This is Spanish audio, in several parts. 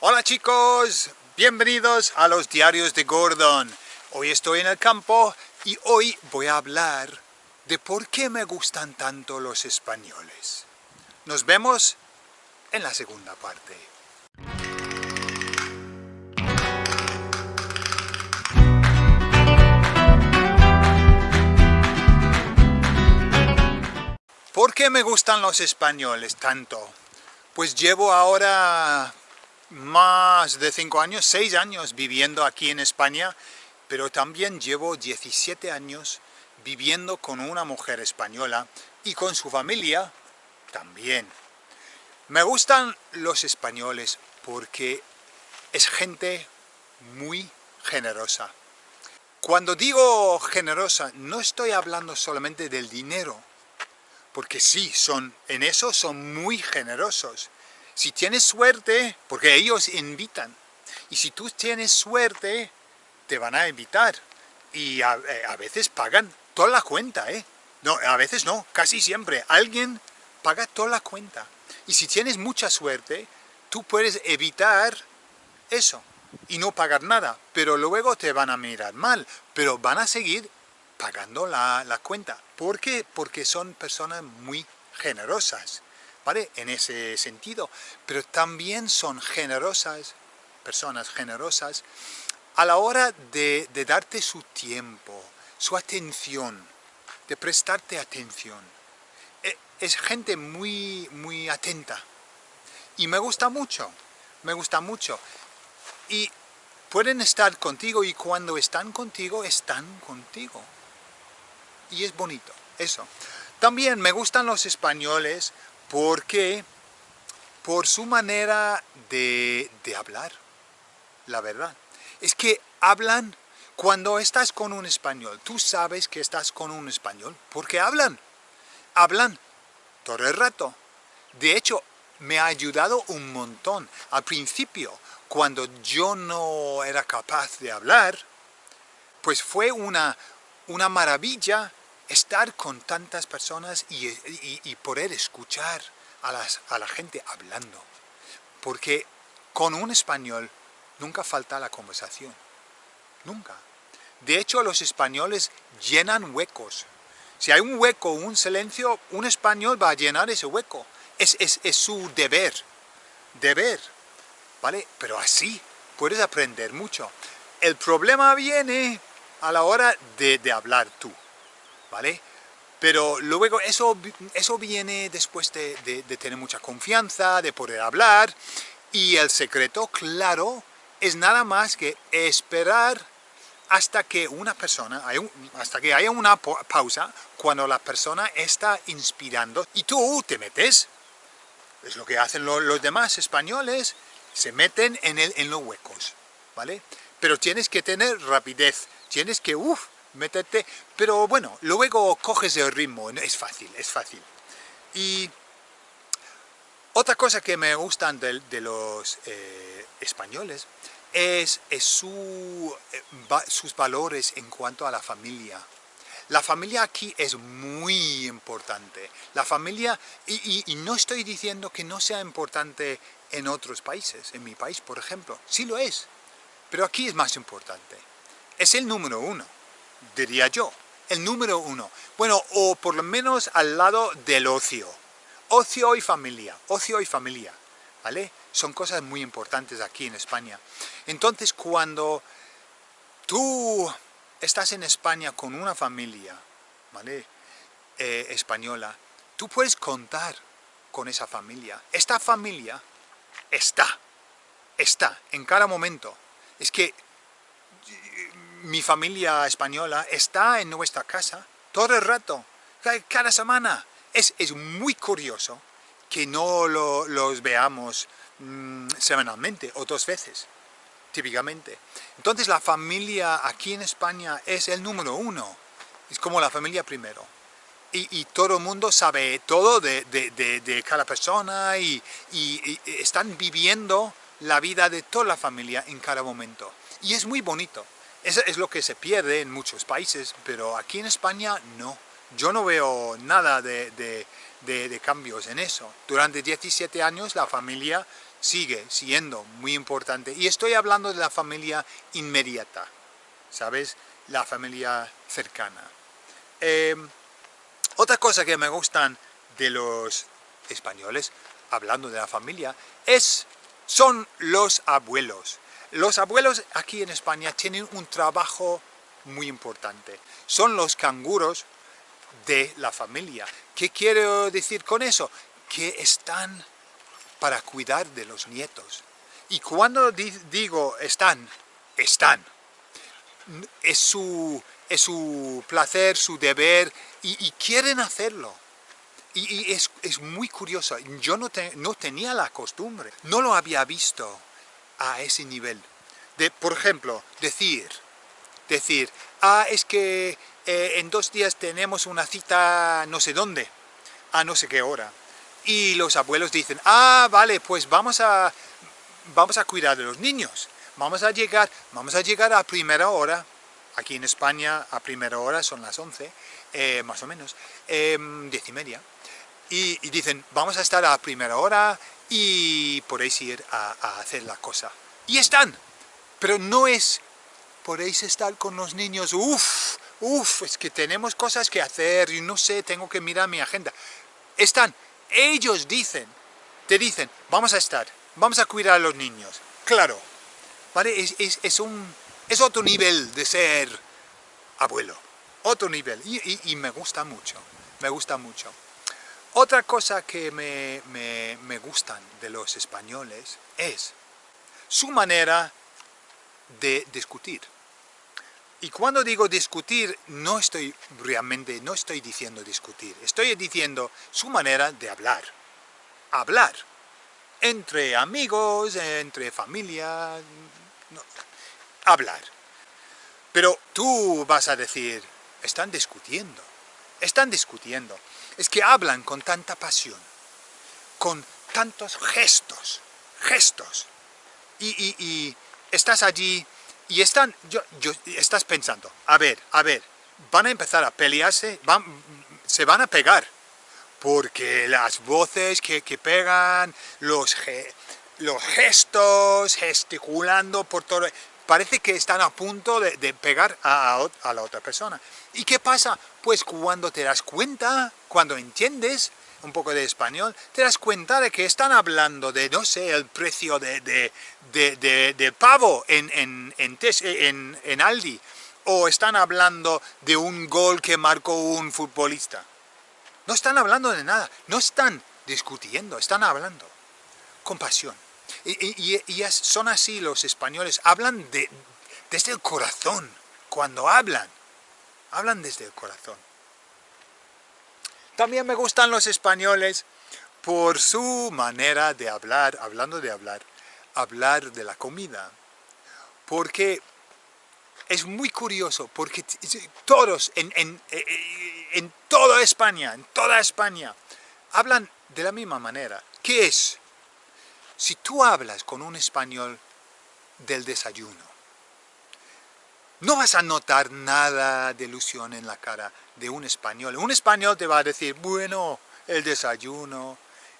Hola chicos, bienvenidos a los diarios de Gordon. Hoy estoy en el campo y hoy voy a hablar de por qué me gustan tanto los españoles. Nos vemos en la segunda parte. ¿Por qué me gustan los españoles tanto? Pues llevo ahora más de 5 años, 6 años viviendo aquí en España, pero también llevo 17 años viviendo con una mujer española y con su familia también. Me gustan los españoles porque es gente muy generosa. Cuando digo generosa, no estoy hablando solamente del dinero, porque sí, son, en eso son muy generosos. Si tienes suerte, porque ellos invitan, y si tú tienes suerte, te van a invitar. Y a, eh, veces pagan toda la cuenta, ¿eh? No, a veces no, casi siempre. Alguien paga toda la cuenta. Y si tienes mucha suerte, tú puedes evitar eso y no pagar nada. Pero luego te van a mirar mal, pero van a seguir pagando la, la cuenta. ¿Por qué? Porque son personas muy generosas, En ese sentido. Pero también son generosas, personas generosas, a la hora de, de darte su tiempo, su atención, de prestarte atención. E, es gente muy, muy atenta. Y me gusta mucho, me gusta mucho. Y pueden estar contigo y cuando están contigo, están contigo y es bonito, eso. También me gustan los españoles porque por su manera de, hablar, la verdad. Es que hablan cuando estás con un español, tú sabes que estás con un español, porque hablan, hablan todo el rato. De hecho, me ha ayudado un montón. Al principio, cuando yo no era capaz de hablar, pues fue una, una maravilla estar con tantas personas y, poder escuchar a, las, a la gente hablando. Porque con un español nunca falta la conversación. Nunca. De hecho, los españoles llenan huecos. Si hay un hueco, un silencio, un español va a llenar ese hueco. Es, es, su deber. Deber. ¿Vale? Pero así puedes aprender mucho. El problema viene a la hora de, de hablar tú. ¿Vale? Pero luego eso, eso viene después de, tener mucha confianza, de poder hablar, y el secreto, claro, es nada más que esperar hasta que una persona, hasta que haya una pausa, cuando la persona está inspirando, y tú te metes, es lo que hacen los, demás españoles, se meten en, el, en los huecos, ¿vale? Pero tienes que tener rapidez, tienes que, uff, métete, pero bueno, luego coges el ritmo, es fácil, es fácil. Y otra cosa que me gustan de, los eh, españoles es, su, eh, sus valores en cuanto a la familia. La familia aquí es muy importante. La familia, y, no estoy diciendo que no sea importante en otros países, en mi país por ejemplo, sí lo es, pero aquí es más importante. Es el número uno diría yo. El número uno. Bueno, o por lo menos al lado del ocio. Ocio y familia. Ocio y familia. ¿Vale? Son cosas muy importantes aquí en España. Entonces, cuando tú estás en España con una familia, ¿vale? Eh, española, tú puedes contar con esa familia. Esta familia está, está en cada momento. Es que mi familia española está en nuestra casa todo el rato, cada semana. Es, muy curioso que no los veamos mm, semanalmente o dos veces, típicamente. Entonces la familia aquí en España es el número uno, es como la familia primero. Y, todo el mundo sabe todo de, cada persona y, y están viviendo la vida de toda la familia en cada momento. Y es muy bonito. Eso es lo que se pierde en muchos países, pero aquí en España no. Yo no veo nada de, cambios en eso. Durante 17 años la familia sigue siendo muy importante. Y estoy hablando de la familia inmediata, ¿sabes? La familia cercana. Em, otra cosa que me gustan de los españoles, hablando de la familia, es, son los abuelos. Los abuelos aquí en España tienen un trabajo muy importante. Son los canguros de la familia. ¿Qué quiero decir con eso? Que están para cuidar de los nietos. Y cuando digo están, están. Es su, es su placer, su deber, y, quieren hacerlo. Y, es, muy curioso. Yo no tenía la costumbre, no lo había visto a ese nivel. De, por ejemplo, decir, decir, ah, es que eh, en dos días tenemos una cita no sé dónde, a no sé qué hora. Y los abuelos dicen, ah, vale, pues vamos a, vamos a cuidar de los niños. Vamos a llegar, vamos a llegar a primera hora. Aquí en España a primera hora son las 11, eh, más o menos, eh, diez y media. Y, dicen, vamos a estar a primera hora y podéis ir a, a hacer la cosa. Y están, pero no es podéis estar con los niños, uff, uff, es que tenemos cosas que hacer y no sé, tengo que mirar mi agenda. Están, ellos dicen, te dicen, vamos a estar, vamos a cuidar a los niños. Claro, ¿vale? Es, un, es otro nivel de ser abuelo, otro nivel, y, me gusta mucho, me gusta mucho. Otra cosa que me, me, me gustan de los españoles es su manera de discutir. Y cuando digo discutir, no estoy realmente, no estoy diciendo discutir, estoy diciendo su manera de hablar. Hablar. Entre amigos, entre familia, hablar. Pero tú vas a decir, están discutiendo, están discutiendo. Es que hablan con tanta pasión, con tantos gestos, gestos. Y, y estás allí y están, yo, yo, estás pensando, a ver, a ver, van a empezar a pelearse, van, se van a pegar, porque las voces que, pegan, los, los gestos, gesticulando por todo, parece que están a punto de, pegar a, la otra persona. ¿Y qué pasa? Pues cuando te das cuenta, cuando entiendes, un poco de español, te das cuenta de que están hablando de, no sé, el precio de, pavo en, en, en, en, Aldi, o están hablando de un gol que marcó un futbolista. No están hablando de nada, no están discutiendo, están hablando con pasión. Y, son así los españoles, hablan de, desde el corazón, cuando hablan, hablan desde el corazón. También me gustan los españoles por su manera de hablar, hablando de hablar, hablar de la comida. Porque es muy curioso, porque todos en, en, en toda España, en toda España, hablan de la misma manera. ¿Qué es? Si tú hablas con un español del desayuno, no vas a notar nada de ilusión en la cara de un español. Un español te va a decir, bueno, el desayuno,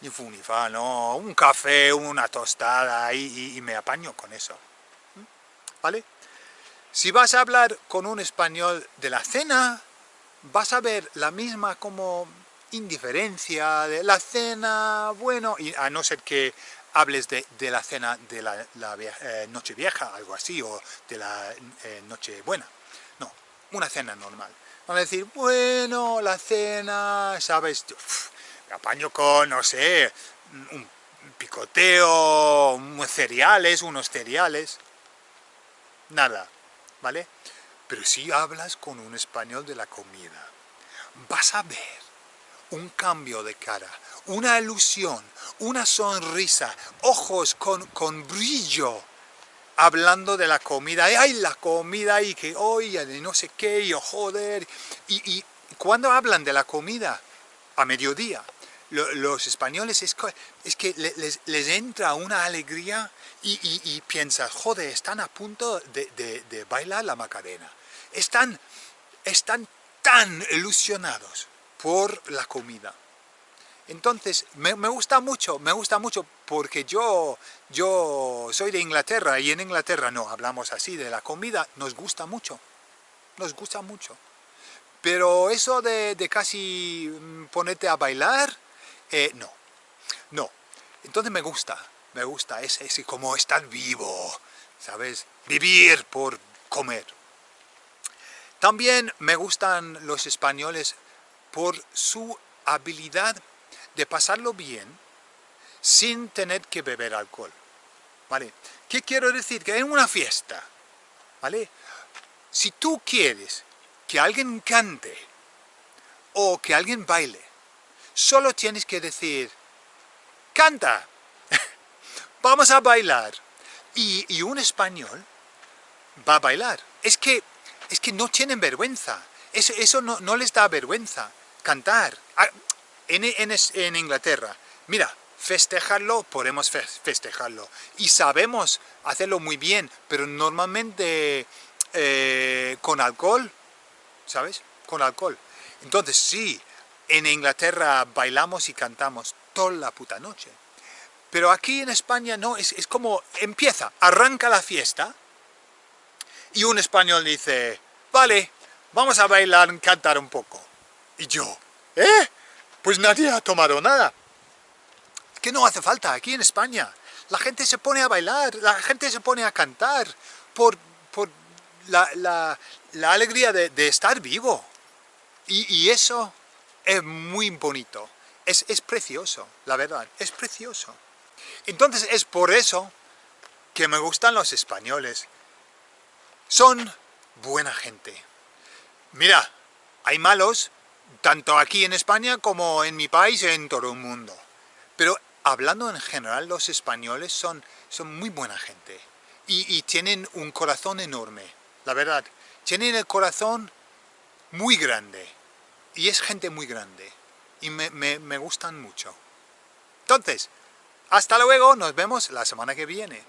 ni fu ni fa, no, un café, una tostada, y, y me apaño con eso. ¿Vale? Si vas a hablar con un español de la cena, vas a ver la misma como indiferencia de la cena, bueno, y a no ser que hables de, la cena de la, eh, noche vieja, algo así, o de la eh, noche buena. No, una cena normal. Van a decir, bueno, la cena, ¿sabes? me apaño con, no sé, un picoteo, unos cereales, unos cereales. Nada, ¿vale? Pero si hablas con un español de la comida, vas a ver un cambio de cara, una ilusión, una sonrisa, ojos con, con brillo, hablando de la comida, ¡ay, la comida! Y que, oye, no sé qué, y oh, joder. Y, y cuando hablan de la comida, a mediodía, los españoles es, que les, entra una alegría y, y, y piensas, joder, están a punto de, de, bailar la Macarena. Están, están tan ilusionados por la comida. Entonces, me, gusta mucho, me gusta mucho porque yo, yo soy de Inglaterra y en Inglaterra no hablamos así de la comida, nos gusta mucho, nos gusta mucho. Pero eso de, casi mm, ponerte a bailar, eh, no, no. Entonces me gusta, me gusta, es, es como estar vivo, ¿sabes? Vivir por comer. También me gustan los españoles por su habilidad de pasarlo bien sin tener que beber alcohol. ¿Vale? ¿Qué quiero decir? Que en una fiesta, ¿vale? Si tú quieres que alguien cante o que alguien baile, solo tienes que decir, ¡canta! ¡Vamos a bailar! Y, un español va a bailar. Es que, es que no tienen vergüenza. Eso, eso no, no les da vergüenza cantar. En, Inglaterra, mira, festejarlo, podemos festejarlo. Y sabemos hacerlo muy bien, pero normalmente eh, con alcohol, ¿sabes? Con alcohol. Entonces sí, en Inglaterra bailamos y cantamos toda la puta noche. Pero aquí en España no, es, es como empieza, arranca la fiesta y un español dice, vale, vamos a bailar, cantar un poco. Y yo, ¿eh? Pues nadie ha tomado nada. Que no hace falta aquí en España. La gente se pone a bailar, la gente se pone a cantar por, por la, alegría de, estar vivo. Y, eso es muy bonito. Es, es precioso, la verdad, es precioso. Entonces es por eso que me gustan los españoles. Son buena gente. Mira, hay malos, tanto aquí en España como en mi país en todo el mundo. Pero hablando en general, los españoles son, son muy buena gente y, tienen un corazón enorme, la verdad. Tienen el corazón muy grande y es gente muy grande y me, me gustan mucho. Entonces, hasta luego, nos vemos la semana que viene.